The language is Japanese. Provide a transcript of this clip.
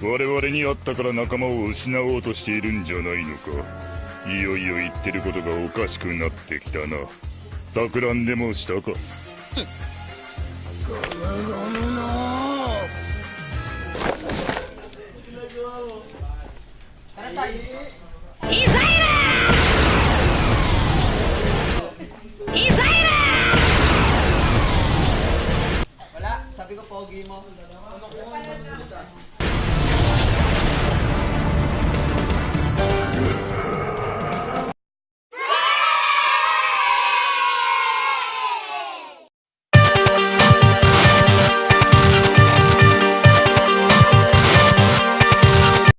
我々に会ったから仲間を失おうとしているんじゃないのか。いよいよ言ってることがおかしくなってきたな。錯乱でもしたか。ミサイルミサイル Wala, sabi ko pogi mo.